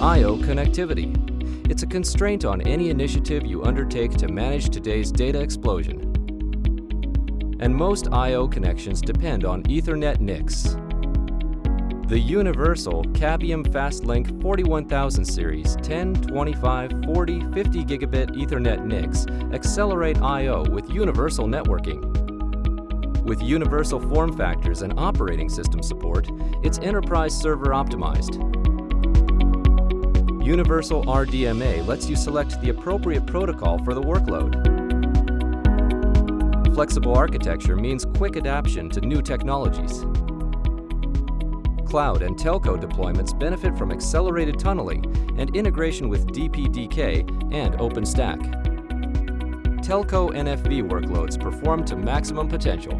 I.O. connectivity. It's a constraint on any initiative you undertake to manage today's data explosion. And most I.O. connections depend on Ethernet NICs. The universal Cavium FastLinQ 41000 series 10, 25, 40, 50 gigabit Ethernet NICs accelerate I.O. with universal networking. With universal form factors and operating system support, it's enterprise server optimized. Universal RDMA lets you select the appropriate protocol for the workload. Flexible architecture means quick adaptation to new technologies. Cloud and telco deployments benefit from accelerated tunneling and integration with DPDK and OpenStack. Telco NFV workloads perform to maximum potential.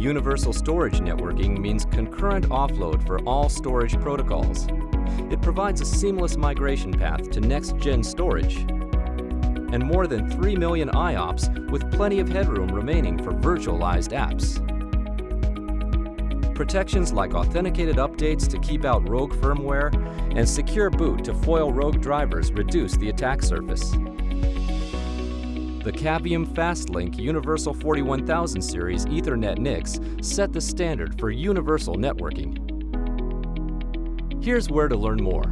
Universal storage networking means concurrent offload for all storage protocols. It provides a seamless migration path to next-gen storage. And more than 3 million IOPS with plenty of headroom remaining for virtualized apps. Protections like authenticated updates to keep out rogue firmware and secure boot to foil rogue drivers reduce the attack surface. The Cavium FastLinQ Universal 41000 series Ethernet NICs set the standard for universal networking. Here's where to learn more.